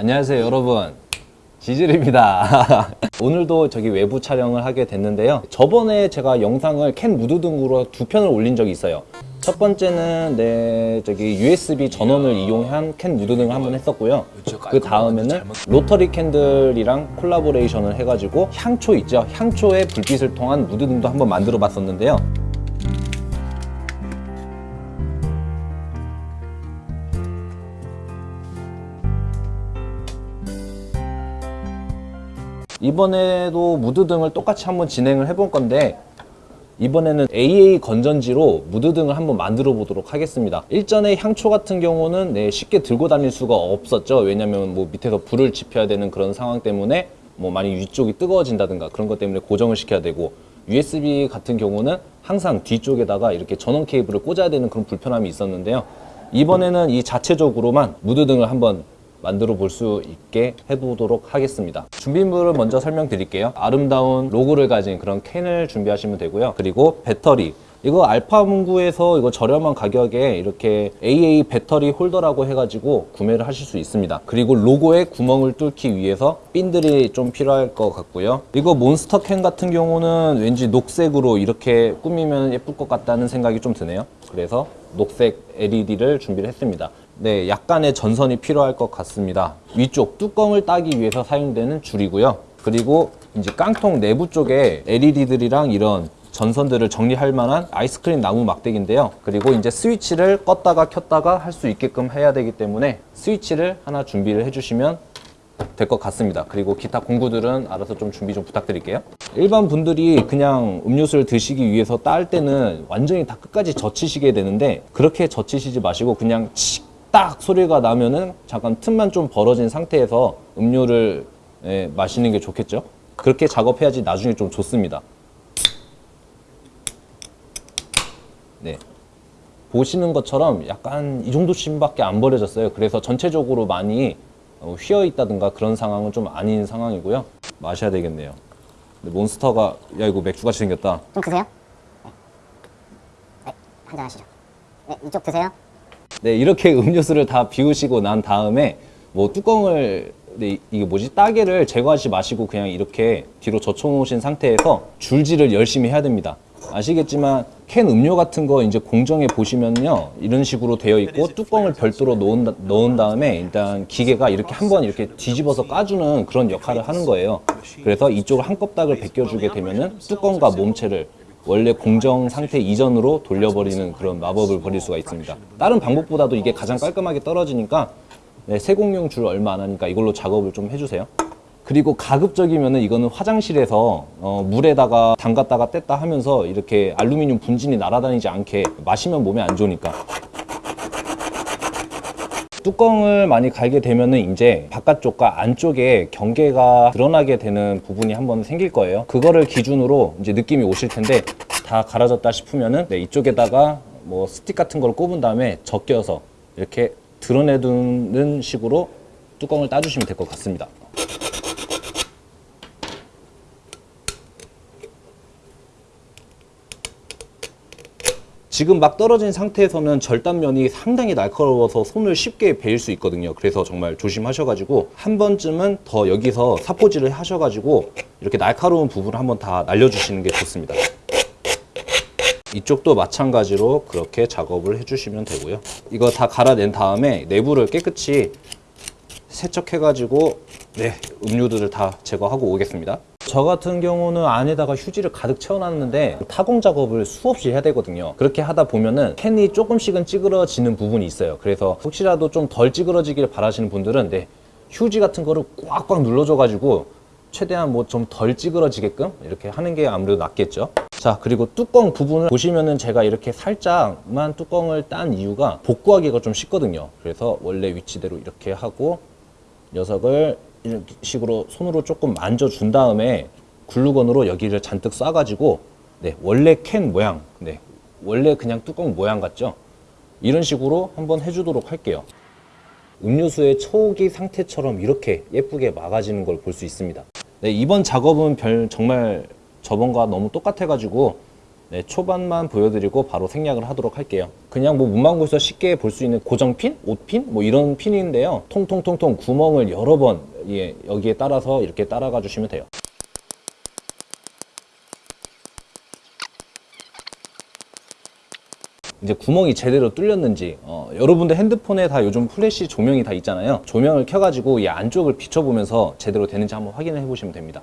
안녕하세요 여러분. 지질입니다. 오늘도 저기 외부 촬영을 하게 됐는데요. 저번에 제가 영상을 캔 무드등으로 두 편을 올린 적이 있어요. 첫 번째는 네 저기 USB 전원을 이용한 캔 무드등을 한번 했었고요. 그 다음에는 로터리 캔들이랑 collaboration을 해가지고 향초 있죠? 향초에 불빛을 통한 무드등도 한번 만들어 봤었는데요 이번에도 무드등을 똑같이 한번 진행을 해볼 건데 이번에는 AA 건전지로 무드등을 한번 만들어 보도록 하겠습니다. 일전에 향초 같은 경우는 네, 쉽게 들고 다닐 수가 없었죠. 왜냐면 뭐 밑에서 불을 지펴야 되는 그런 상황 때문에 뭐 많이 위쪽이 뜨거워진다든가 그런 것 때문에 고정을 시켜야 되고 USB 같은 경우는 항상 뒤쪽에다가 이렇게 전원 케이블을 꽂아야 되는 그런 불편함이 있었는데요. 이번에는 이 자체적으로만 무드등을 한번 만들어 볼 수 있게 해보도록 하겠습니다. 준비물을 먼저 설명드릴게요. 아름다운 로고를 가진 그런 캔을 준비하시면 되고요. 그리고 배터리. 이거 알파문구에서 이거 저렴한 가격에 이렇게 AA 배터리 홀더라고 해가지고 구매를 하실 수 있습니다. 그리고 로고에 구멍을 뚫기 위해서 핀들이 좀 필요할 것 같고요. 이거 몬스터 캔 같은 경우는 왠지 녹색으로 이렇게 꾸미면 예쁠 것 같다는 생각이 좀 드네요. 그래서 녹색 LED를 준비를 했습니다 네, 약간의 전선이 필요할 것 같습니다. 위쪽 뚜껑을 따기 위해서 사용되는 줄이고요. 그리고 이제 깡통 내부 쪽에 LED들이랑 이런 전선들을 정리할 만한 아이스크림 나무 막대기인데요. 그리고 이제 스위치를 껐다가 켰다가 할 수 있게끔 해야 되기 때문에 스위치를 하나 준비를 해주시면 될 것 같습니다. 그리고 기타 공구들은 알아서 좀 준비 좀 부탁드릴게요. 일반 분들이 그냥 음료수를 드시기 위해서 딸 때는 완전히 다 끝까지 젖히시게 되는데 그렇게 젖히시지 마시고 그냥 칙딱 소리가 나면은 잠깐 틈만 좀 벌어진 상태에서 음료를 예, 마시는 게 좋겠죠 그렇게 작업해야지 나중에 좀 좋습니다 네 보시는 것처럼 약간 이 정도씩밖에 안 버려졌어요 그래서 전체적으로 많이 어, 휘어 있다든가 그런 상황은 좀 아닌 상황이고요 마셔야 되겠네요 몬스터가 야 이거 맥주같이 생겼다 좀 드세요? 네, 한잔 하시죠. 네, 이쪽 드세요. 네, 이렇게 음료수를 다 비우시고 난 다음에 뭐 뚜껑을 네, 이게 뭐지 따개를 제거하지 마시고 그냥 이렇게 뒤로 젖혀 놓으신 상태에서 줄질을 열심히 해야 됩니다 아시겠지만 캔 음료 같은 거 이제 공정에 보시면요. 이런 식으로 되어 있고 뚜껑을 별도로 넣은, 넣은 다음에 일단 기계가 이렇게 한번 이렇게 뒤집어서 까주는 그런 역할을 하는 거예요. 그래서 이쪽을 한 껍닥을 벗겨주게 되면은 뚜껑과 몸체를 원래 공정 상태 이전으로 돌려버리는 그런 마법을 벌일 수가 있습니다. 다른 방법보다도 이게 가장 깔끔하게 떨어지니까 네, 세공용 줄 얼마 안 하니까 이걸로 작업을 좀 해주세요 그리고 가급적이면 이거는 화장실에서 어, 물에다가 담갔다가 뗐다 하면서 이렇게 알루미늄 분진이 날아다니지 않게 마시면 몸에 안 좋으니까. 뚜껑을 많이 갈게 되면 은 이제 바깥쪽과 안쪽에 경계가 드러나게 되는 부분이 한번 생길 거예요. 그거를 기준으로 이제 느낌이 오실 텐데 다 갈아졌다 싶으면 은 네, 이쪽에다가 뭐 스틱 같은 걸 꼽은 다음에 적겨서 이렇게 드러내두는 식으로 뚜껑을 따주시면 될 것 같습니다 지금 막 떨어진 상태에서는 절단면이 상당히 날카로워서 손을 쉽게 베일 수 있거든요. 그래서 정말 조심하셔가지고 한 번쯤은 더 여기서 사포질을 하셔가지고 이렇게 날카로운 부분을 한번 다 날려주시는 게 좋습니다. 이쪽도 마찬가지로 그렇게 작업을 해주시면 되고요. 이거 다 갈아낸 다음에 내부를 깨끗이 세척해가지고 네 음료들을 다 제거하고 오겠습니다 저 같은 경우는 안에다가 휴지를 가득 채워놨는데 타공 작업을 수없이 해야 되거든요. 그렇게 하다 보면은 캔이 조금씩은 찌그러지는 부분이 있어요. 그래서 혹시라도 좀 덜 찌그러지기를 바라시는 분들은 네, 휴지 같은 거를 꽉꽉 눌러줘 가지고 최대한 뭐 좀 덜 찌그러지게끔 이렇게 하는 게 아무래도 낫겠죠. 자 그리고 뚜껑 부분을 보시면은 제가 이렇게 살짝만 뚜껑을 딴 이유가 복구하기가 좀 쉽거든요. 그래서 원래 위치대로 이렇게 하고 녀석을 이런 식으로 손으로 조금 만져준 다음에 글루건으로 여기를 잔뜩 쏴가지고 네, 원래 캔 모양, 네, 원래 그냥 뚜껑 모양 같죠? 이런 식으로 한번 해주도록 할게요. 음료수의 초기 상태처럼 이렇게 예쁘게 막아지는 걸 볼 수 있습니다. 네, 이번 작업은 별 정말 저번과 너무 똑같아가지고 네, 초반만 보여드리고 바로 생략을 하도록 할게요. 그냥 뭐 문방구에서 쉽게 볼 수 있는 고정핀, 옷핀, 뭐 이런 핀인데요. 통통통통 구멍을 여러 번 예, 여기에 따라서 이렇게 따라가 주시면 돼요. 이제 구멍이 제대로 뚫렸는지 어, 여러분들 핸드폰에 다 요즘 플래시 조명이 다 있잖아요 조명을 켜가지고 이 안쪽을 비춰보면서 제대로 되는지 한번 확인해 보시면 됩니다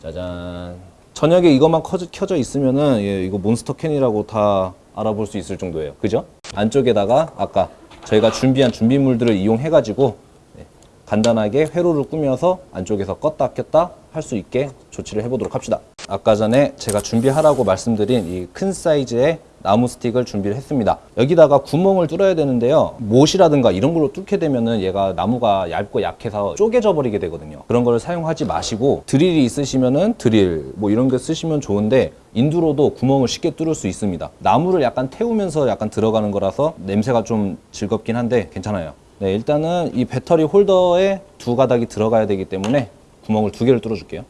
짜잔 저녁에 이것만 커- 켜져 있으면은 예, 이거 몬스터 캔이라고 다 알아볼 수 있을 정도예요 그죠? 안쪽에다가 아까 저희가 준비한 준비물들을 이용해 가지고 네, 간단하게 회로를 꾸며서 안쪽에서 껐다 켰다 할 수 있게 조치를 해보도록 합시다. 아까 전에 제가 준비하라고 말씀드린 이 큰 사이즈의 나무 스틱을 준비를 했습니다. 여기다가 구멍을 뚫어야 되는데요. 못이라든가 이런 걸로 뚫게 되면은 얘가 나무가 얇고 약해서 쪼개져 버리게 되거든요. 그런 걸 사용하지 마시고 드릴이 있으시면은 드릴 뭐 이런 거 쓰시면 좋은데 인두로도 구멍을 쉽게 뚫을 수 있습니다. 나무를 약간 태우면서 약간 들어가는 거라서 냄새가 좀 즐겁긴 한데 괜찮아요. 네 일단은 이 배터리 홀더에 두 가닥이 들어가야 되기 때문에 구멍을 두 개를 뚫어 줄게요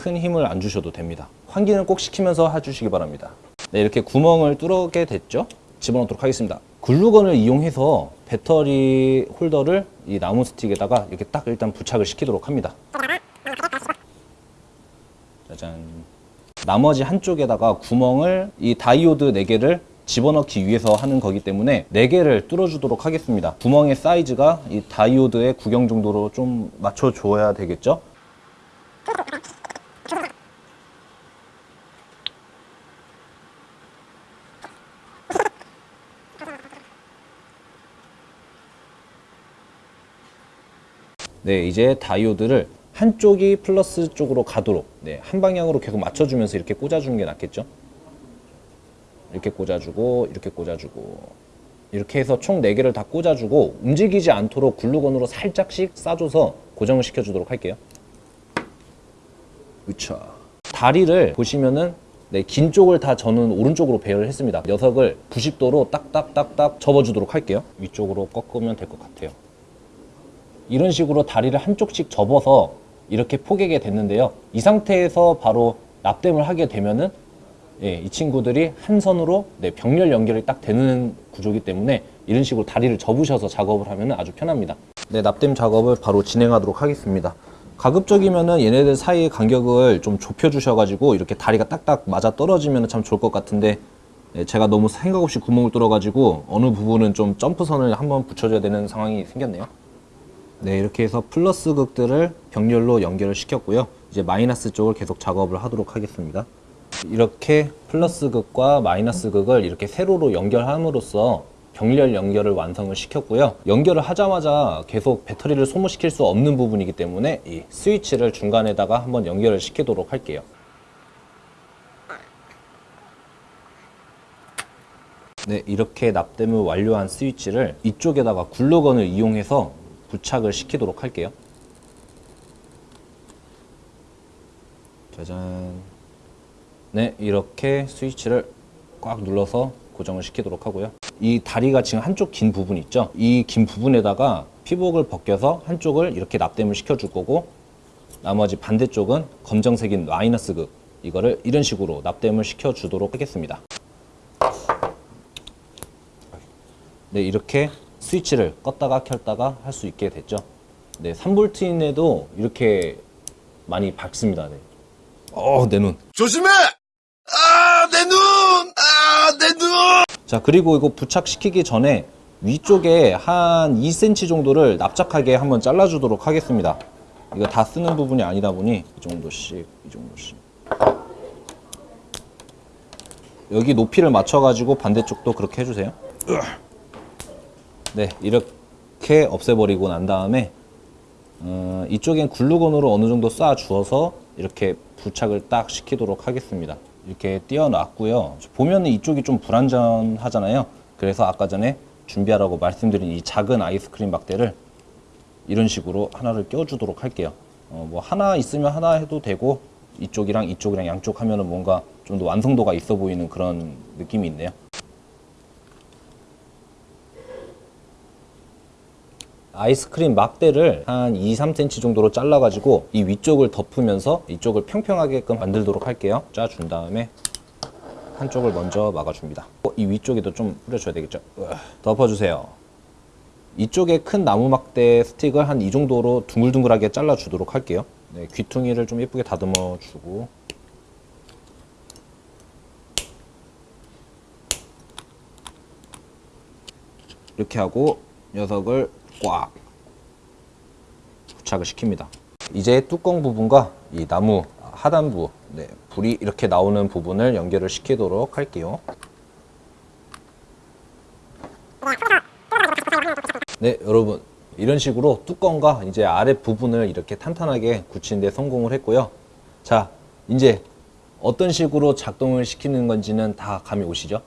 큰 힘을 안 주셔도 됩니다. 환기는 꼭 시키면서 해주시기 바랍니다. 네, 이렇게 구멍을 뚫게 됐죠? 집어넣도록 하겠습니다. 글루건을 이용해서 배터리 홀더를 이 나무 스틱에다가 이렇게 딱 일단 부착을 시키도록 합니다. 짜잔. 나머지 한쪽에다가 구멍을 이 다이오드 4개를 집어넣기 위해서 하는 거기 때문에 4개를 뚫어주도록 하겠습니다. 구멍의 사이즈가 이 다이오드의 구경 정도로 좀 맞춰줘야 되겠죠? 네, 이제 다이오드를 한쪽이 플러스 쪽으로 가도록 네, 한 방향으로 계속 맞춰주면서 이렇게 꽂아주는 게 낫겠죠? 이렇게 꽂아주고 이렇게 꽂아주고 이렇게 해서 총 4개를 다 꽂아주고 움직이지 않도록 글루건으로 살짝씩 싸줘서 고정을 시켜주도록 할게요. 으차. 다리를 보시면은 네, 긴 쪽을 다 저는 오른쪽으로 배열을 했습니다. 녀석을 90도로 딱딱딱딱 접어주도록 할게요. 위쪽으로 꺾으면 될 것 같아요. 이런 식으로 다리를 한쪽씩 접어서 이렇게 포개게 됐는데요. 이 상태에서 바로 납땜을 하게 되면은 예, 이 친구들이 한 선으로 네, 병렬 연결이 딱 되는 구조이기 때문에 이런 식으로 다리를 접으셔서 작업을 하면 아주 편합니다. 네, 납땜 작업을 바로 진행하도록 하겠습니다. 가급적이면은 얘네들 사이의 간격을 좀 좁혀 주셔가지고 이렇게 다리가 딱딱 맞아 떨어지면 참 좋을 것 같은데 예, 제가 너무 생각 없이 구멍을 뚫어가지고 어느 부분은 좀 점프선을 한번 붙여줘야 되는 상황이 생겼네요. 네, 이렇게 해서 플러스 극들을 병렬로 연결을 시켰고요. 이제 마이너스 쪽을 계속 작업을 하도록 하겠습니다. 이렇게 플러스 극과 마이너스 극을 이렇게 세로로 연결함으로써 병렬 연결을 완성을 시켰고요. 연결을 하자마자 계속 배터리를 소모시킬 수 없는 부분이기 때문에 이 스위치를 중간에다가 한번 연결을 시키도록 할게요. 네, 이렇게 납땜을 완료한 스위치를 이쪽에다가 글루건을 이용해서 부착을 시키도록 할게요. 짜잔. 네, 이렇게 스위치를 꽉 눌러서 고정을 시키도록 하고요. 이 다리가 지금 한쪽 긴 부분 있죠? 이 긴 부분에다가 피복을 벗겨서 한쪽을 이렇게 납땜을 시켜줄 거고 나머지 반대쪽은 검정색인 마이너스 극 이거를 이런 식으로 납땜을 시켜주도록 하겠습니다. 네, 이렇게 스위치를 껐다가 켰다가 할 수 있게 됐죠. 네, 3볼트인에도 이렇게 많이 밝습니다. 네. 어, 내 눈. 조심해! 아, 내 눈! 아, 내 눈! 자, 그리고 이거 부착시키기 전에 위쪽에 한 2cm 정도를 납작하게 한번 잘라주도록 하겠습니다. 이거 다 쓰는 부분이 아니다 보니 이 정도씩, 이 정도씩. 여기 높이를 맞춰 가지고 반대쪽도 그렇게 해주세요. 네, 이렇게 없애버리고 난 다음에 어, 이쪽엔 글루건으로 어느 정도 쏴 주어서 이렇게 부착을 딱 시키도록 하겠습니다. 이렇게 띄워놨고요. 보면은 이쪽이 좀 불안전하잖아요. 그래서 아까 전에 준비하라고 말씀드린 이 작은 아이스크림 막대를 이런 식으로 하나를 껴주도록 할게요. 어, 뭐 하나 있으면 하나 해도 되고 이쪽이랑 이쪽이랑 양쪽 하면은 뭔가 좀 더 완성도가 있어 보이는 그런 느낌이 있네요. 아이스크림 막대를 한 2, 3cm 정도로 잘라가지고 이 위쪽을 덮으면서 이쪽을 평평하게끔 만들도록 할게요. 짜준 다음에 한쪽을 먼저 막아줍니다. 어, 이 위쪽에도 좀 뿌려줘야 되겠죠? 덮어주세요. 이쪽에 큰 나무 막대 스틱을 한 이 정도로 둥글둥글하게 잘라주도록 할게요. 네, 귀퉁이를 좀 예쁘게 다듬어 주고 이렇게 하고 녀석을 꽉 부착을 시킵니다. 이제 뚜껑 부분과 이 나무 하단부 네, 불이 이렇게 나오는 부분을 연결을 시키도록 할게요. 네, 여러분 이런 식으로 뚜껑과 이제 아래 부분을 이렇게 탄탄하게 굳히는 데 성공을 했고요. 자, 이제 어떤 식으로 작동을 시키는 건지는 다 감이 오시죠?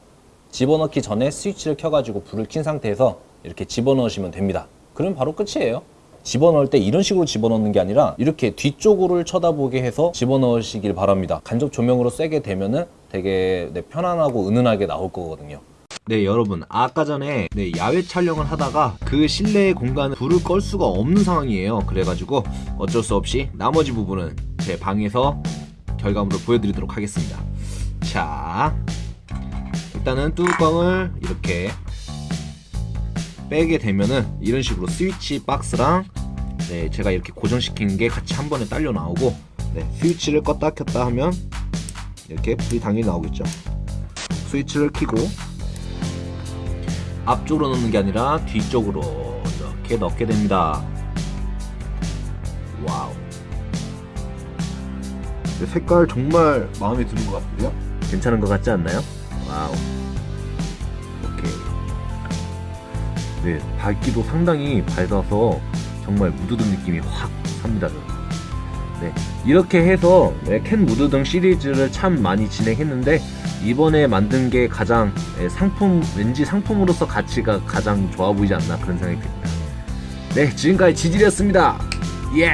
집어넣기 전에 스위치를 켜가지고 불을 킨 상태에서 이렇게 집어넣으시면 됩니다. 그럼 바로 끝이에요. 집어넣을 때 이런 식으로 집어넣는 게 아니라 이렇게 뒤쪽으로 쳐다보게 해서 집어넣으시길 바랍니다. 간접 조명으로 쐬게 되면은 되게 네, 편안하고 은은하게 나올 거거든요. 네 여러분 아까 전에 네, 야외 촬영을 하다가 그 실내의 공간을 불을 끌 수가 없는 상황이에요 그래가지고 어쩔 수 없이 나머지 부분은 제 방에서 결과물을 보여드리도록 하겠습니다 자 일단은 뚜껑을 이렇게 빼게 되면은 이런 식으로 스위치 박스랑 네, 제가 이렇게 고정시킨 게 같이 한 번에 딸려 나오고 네, 스위치를 껐다 켰다 하면 이렇게 불이 당연히 나오겠죠 스위치를 켜고 앞쪽으로 넣는 게 아니라 뒤쪽으로 이렇게 넣게 됩니다. Wow. 색깔 정말 마음에 드는 것 같고요. 괜찮은 것 같지 않나요? Wow. 네, 밝기도 상당히 밝아서 정말 무드등 느낌이 확 삽니다. 네, 이렇게 해서 네, 캔 무드등 시리즈를 참 많이 진행했는데 이번에 만든 게 가장 예, 상품 왠지 상품으로서 가치가 가장 좋아 보이지 않나 그런 생각이 듭니다. 네, 지금까지 지질이었습니다. 예.